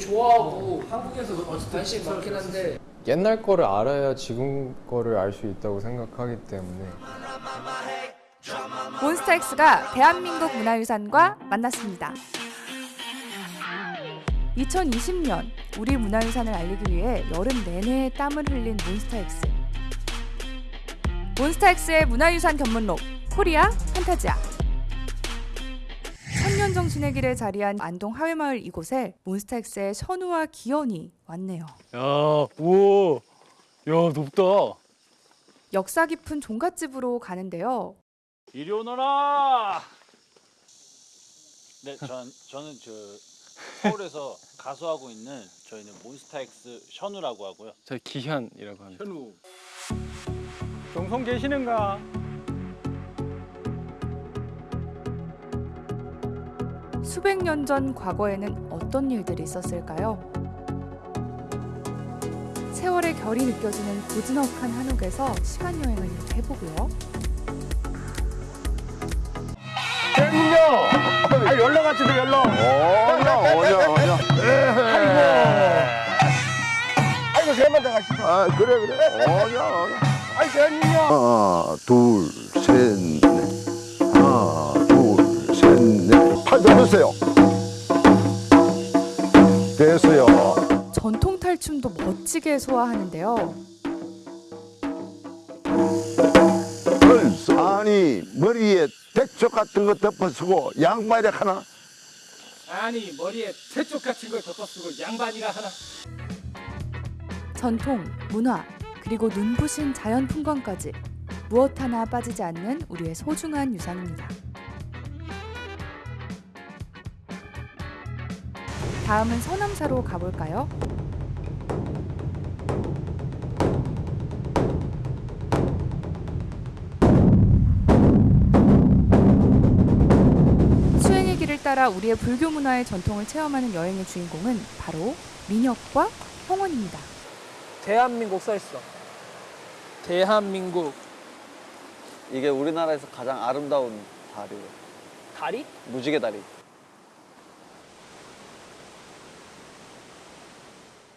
좋아하고 한국에서 어쨌든 관심 많긴 한데 옛날 거를 알아야 지금 거를 알 수 있다고 생각하기 때문에 몬스타엑스가 대한민국 문화유산과 만났습니다. 2020년 우리 문화유산을 알리기 위해 여름 내내 땀을 흘린 몬스타엑스. 몬스타엑스의 문화유산 견문록 코리아 판타지아. 천년정 신의 자리한 안동 하회마을 이곳에 몬스타엑스의 선우와 기현이 왔네요. 야, 우와, 야 높다. 역사 깊은 종갓집으로 가는데요. 이리 오너라. 네, 전 저는 저 서울에서 가수하고 있는 저희는 몬스타엑스 션우라고 하고요. 저 기현이라고 합니다. 현우. 동성 계시는가? 수백 년 전 과거에는 어떤 일들이 있었을까요? 세월의 결이 느껴지는 고즈넉한 한옥에서 시간 여행을 해보고요. 아 연락 같이도 연락. 어냐 어냐 어냐 아이고 세만 더 가시죠. 아 그래 그래 어냐 어냐 아이 대한민국. 하나 둘 셋 잡으세요 됐어요 전통 탈춤도 멋지게 소화하는데요. 아니 머리에 대쪽 같은 거 덮어쓰고 양말이 하나 아니 머리에 새쪽 같은 걸 덮어쓰고 양반이가 하나 전통, 문화, 그리고 눈부신 자연 풍광까지 무엇 하나 빠지지 않는 우리의 소중한 유산입니다. 다음은 서남사로 가볼까요? 수행의 길을 따라 우리의 불교 문화의 전통을 체험하는 여행의 주인공은 바로 민혁과 홍원입니다. 대한민국 써있어 대한민국 이게 우리나라에서 가장 아름다운 다리예요. 다리? 무지개 다리.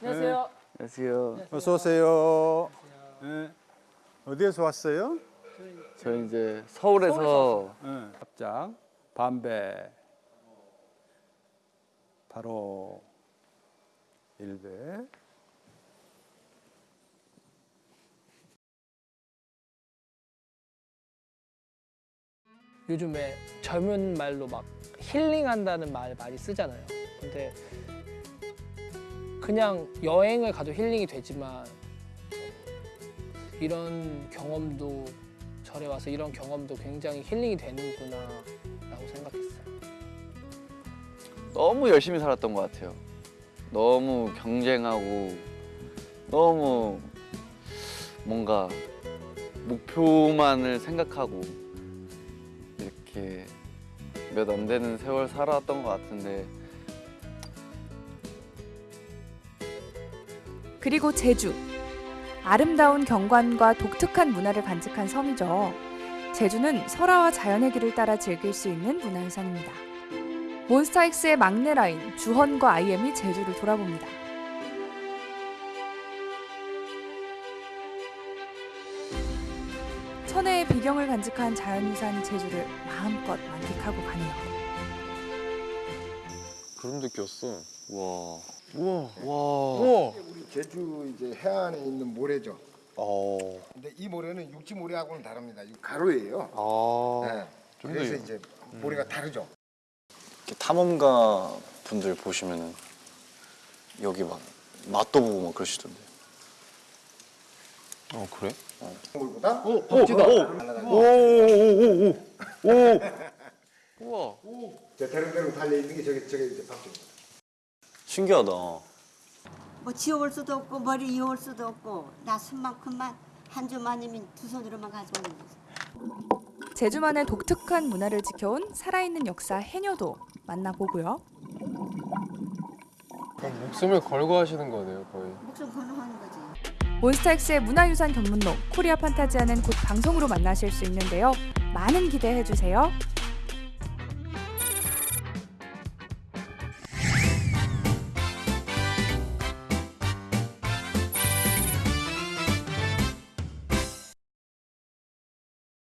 안녕하세요 안녕하세요. 어서 오세요. 네. 어디에서 왔어요? 저희 이제 서울에서 네. 합장 반배 바로 일배 요즘에 젊은 말로 막 힐링한다는 말 많이 쓰잖아요 근데 그냥 여행을 가도 힐링이 되지만 이런 경험도 절에 와서 이런 경험도 굉장히 힐링이 되는구나 라고 생각했어요 너무 열심히 살았던 것 같아요. 너무 경쟁하고 너무 뭔가 목표만을 생각하고 이렇게 몇 안 되는 세월 살아왔던 것 같은데 그리고 제주. 아름다운 경관과 독특한 문화를 간직한 섬이죠. 제주는 설화와 자연의 길을 따라 즐길 수 있는 문화유산입니다. 몬스타엑스의 막내 라인 주헌과 IM이 제주를 돌아봅니다. 천혜의 비경을 간직한 자연유산 제주를 마음껏 만끽하고 가네요. 그런 느꼈어. 와, 우와. 와, 우리 제주 이제 해안에 있는 모래죠. 어, 근데 이 모래는 육지 모래하고는 다릅니다. 이 가루예요. 아, 네. 그래서 이제 모래가 다르죠. 이렇게 탐험가 분들 보시면은 여기 막 맛도 보고 막 그러시던데. 어 그래? 물보다 오, 복지가 오, 달라가지고. 우와, 저 대롱대롱 달려 있는 게 저게 저게 이제 박쥐입니다. 신기하다. 뭐 지워올 수도 없고 머리 이어올 수도 없고 나 손만큼만 한 주만이면 두 손으로만 가져오는 거지. 제주만의 독특한 문화를 지켜온 살아있는 역사 해녀도 만나보고요. 목숨을 걸고 하시는 거네요 거의. 목숨 걸로 하는 거지. 몬스타엑스의 문화유산 견문록 코리아 판타지아는 곧 방송으로 만나실 수 있는데요. 많은 기대해 주세요.